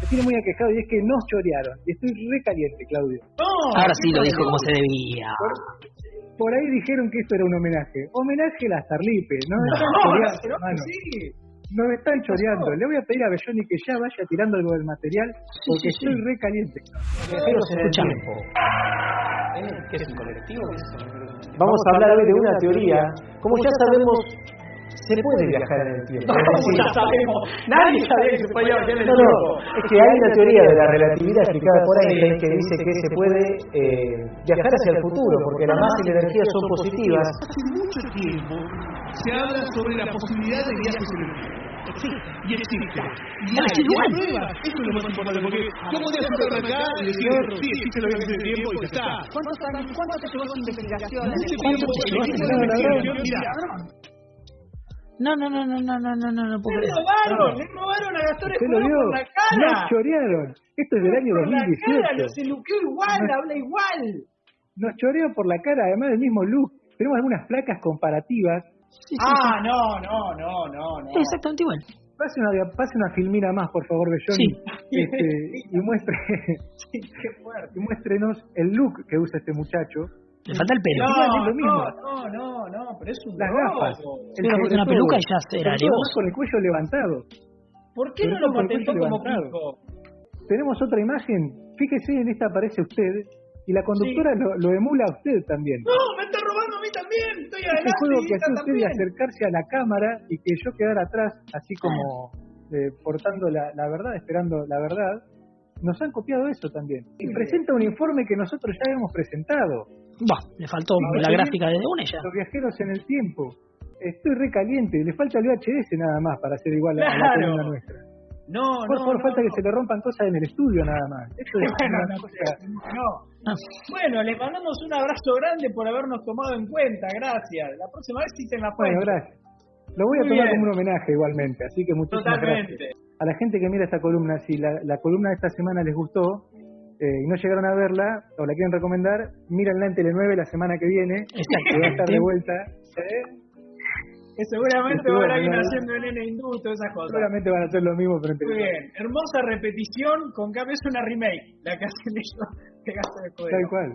me tiene muy aquejado y es que nos chorearon. Y estoy re caliente, Claudio. Ahora sí lo dijo como se debía. Por ahí dijeron que esto era un homenaje. Homenaje a las Tarlipe. No, No, están no, choreando, pero hermano. sí. Nos están choreando. Le voy a pedir a Belloni que ya vaya tirando algo del material porque sí, sí. estoy re caliente. Viajeros en el Escúchame. tiempo. ¿Qué es un colectivo? Vamos a hablar hoy de una teoría. Como ya sabemos, se puede viajar en el tiempo. Es decir, ya sabemos. Nadie sabía que se podía viajar en el No, tiempo. no, es que hay una teoría de la relatividad explicada por Einstein que dice que se puede eh, viajar hacia el futuro, porque la masa y la energía son positivas. Hace mucho tiempo se habla sobre la posibilidad de viajes en el tiempo. Existe. Y existe. Y hay, y hay pruebas. Eso es lo más importante, porque yo sentarme acá y decir, sí, existe los viajes en el tiempo y ya está. ¿Cuántos años, cuánto te llevó su investigación? Mucho ¿Cuánto tiempo, esa investigación? investigación, mira, No, no, no, no, no, no, no, no, no puedo Le robaron, le robaron a Gastón ¿Usted lo Escudero por la Nos cara. chorearon. Esto es del año Por la cara, 2018. se luqueó igual, habla igual. Nos choreó por la cara, además del mismo look. Tenemos algunas placas comparativas. Sí, sí, Ah, no, no, no, no, no. Exactamente igual. Pase una, pase una filmina más, por favor, Belloni. Sí. Este, y, muestre, Sí, qué fuerte. y muéstrenos el look que usa este muchacho. Le falta el pelo. No, Igual es lo mismo. no, no, no, pero es un Las gafas. Una peluca y ya era con el cuello levantado. ¿Por qué no lo patentó como levantado. Kiko? Tenemos otra imagen. Fíjese, en esta aparece usted. Y la conductora lo, lo emula a usted también. No, me está robando a mí también. Estoy Ese adelante juego y que hace usted de acercarse a la cámara y que yo quedar atrás, así como eh, portando la, la verdad, esperando la verdad, nos han copiado eso también. Y presenta un informe que nosotros ya hemos presentado. Bah, le faltó Ahora la gráfica de una ya. Los viajeros en el tiempo. Estoy recaliente, le falta el VHS nada más para ser igual a, a la Claro. columna nuestra. No, Por no, favor, no, falta no. que se le rompan cosas en el estudio nada más. Eso es Bueno, una no, cosa. no. Ah, Bueno, les mandamos un abrazo grande por habernos tomado en cuenta. Gracias. La próxima vez citen la Bueno, fuente. gracias. Lo voy a Muy tomar bien. como un homenaje igualmente, así que muchísimas Totalmente. gracias. A la gente que mira esta columna, si la, la columna de esta semana les gustó eh, y no llegaron a verla o la quieren recomendar, mírenla en Tele9 la semana que viene, que va a estar de vuelta. ¿eh? Que seguramente Sí, va a no, haciendo el nene hindú y todas esas cosas. Seguramente van a hacer lo mismo, pero Muy Tele9. bien. Hermosa repetición, con cambio es una remake. La que hacen ellos de Gastón Escudero. Tal cual.